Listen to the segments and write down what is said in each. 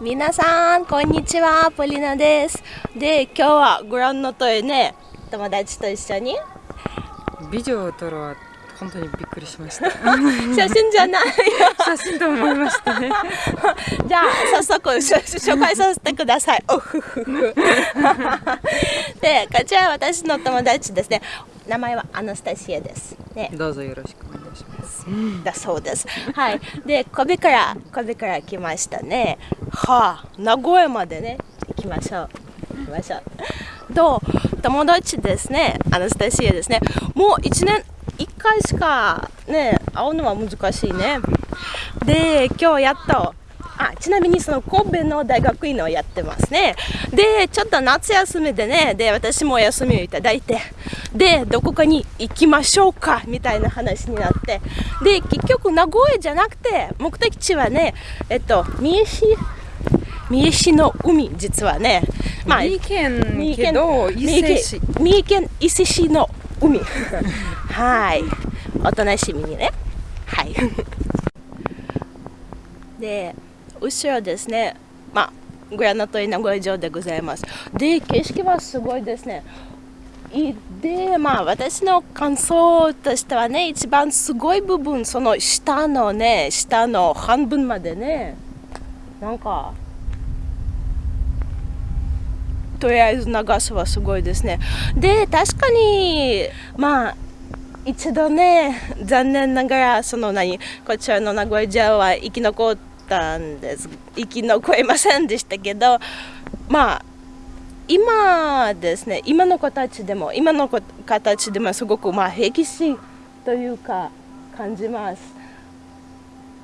皆さん、こんにちは。ポリナです。で、今日はご覧の通りね、友達と一緒に。ビデオを撮る本当にびっくりしました。写真じゃない 写真と思いましたね。じゃあ早速紹介させてください。でこちらは私の友達ですね。名前はアナスタシアです、ね、どうぞよろしくいしますだそうですはい。で神戸から神戸から来ましたね。はあ。名古屋までね。行きましょう。行きましょう。と友達ですね。アナスタシアですね。もう1年1回しかね会うのは難しいね。で今日やっとちなみにその神戸の大学院をやってますね。でちょっと夏休みでねで私も休みをいただいてでどこかに行きましょうかみたいな話になって。で結局名古屋じゃなくて目的地はねえっと三重市三重市の海実はね。まあ三重県けど伊勢市。三重県伊勢市の海。はい。お楽しみにね。はい。で後ろですね。まあグラナトイ名古屋城でございます。で景色はすごいですね。でまあ私の感想としてはね一番すごい部分その下のね下の半分までねなんかとりあえず流すはすごいですね。で確かにまあ一度ね残念ながらその何こちらの名古屋城は生き残ってたんです。生き残りませんでしたけどまあ今ですね今の子たちでも今の子たちでもすごくまあ歴史というか感じます。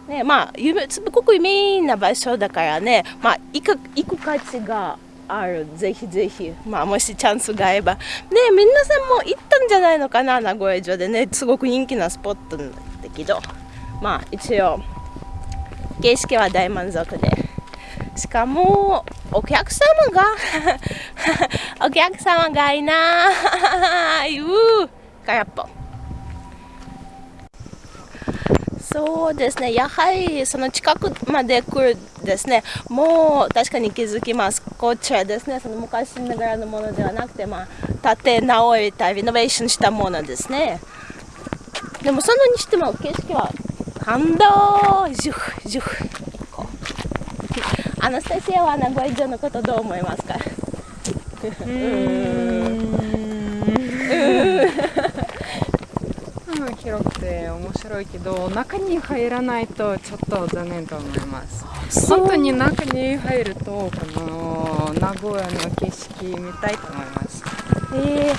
ねまあ、すごく有名な場所だからね、まあ、行く行く価値がある。ぜひぜひ、まあ、もしチャンスがあれば。ね皆さんも行ったんじゃないのかな名古屋城でね。すごく人気なスポットなんだけど。まあ一応景色は大満足で。しかもお客様が お客様がいない。ー空っぽそうですね、やはりその近くまで来るですね、もう確かに気づきます。こちらですね、その昔ながらのものではなくて、まあ、建て直りたリノベーションしたものですね。でもそのにしても景色は感動。ジュフジュフ。アナスタシアは名古屋城のことどう思いますか？うん。広くて面白いけど中に入らないとちょっと残念と思います本当に中に入るとこの名古屋の景色見たいと思いますええ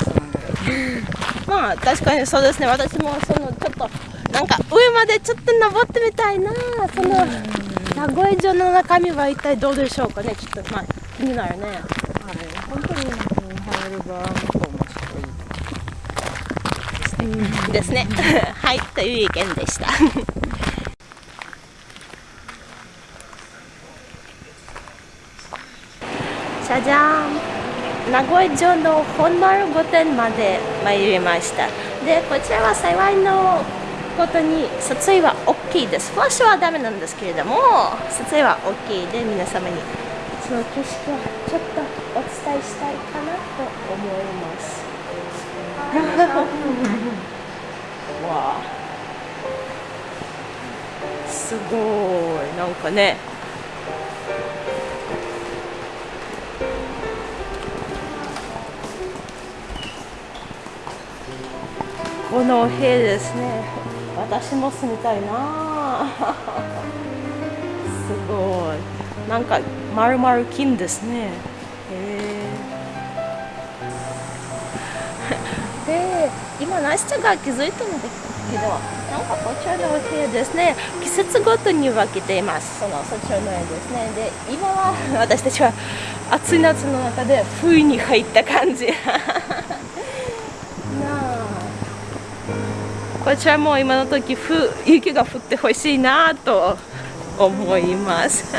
ー、まあ確かにそうですね私もそのちょっとなんか上までちょっと登ってみたいなその名古屋城の中身は一体どうでしょうかねちょっと。まあ気になるね。はい本当に入る場ですね。はいという意見でした。じゃじゃん。名古屋城の本丸御殿まで参りました。でこちらは幸いのことに撮影は大きいです。フラッシュはダメなんですけれども撮影は大きいで皆様にその景色はちょっとお伝えしたいかなと思います。わすごい。なんかね。この部屋ですね。私も住みたいな。すごい。なんかまるまる金ですね。へえ で今ナイスちゃんが気づいたんだけどなんかこちらのお部屋ですね。季節ごとに分けています。そのそちらの絵ですね。で今は 私たちは暑い夏の中で冬に入った感じ。なあこちらも今の時雪が降ってほしいなと思います。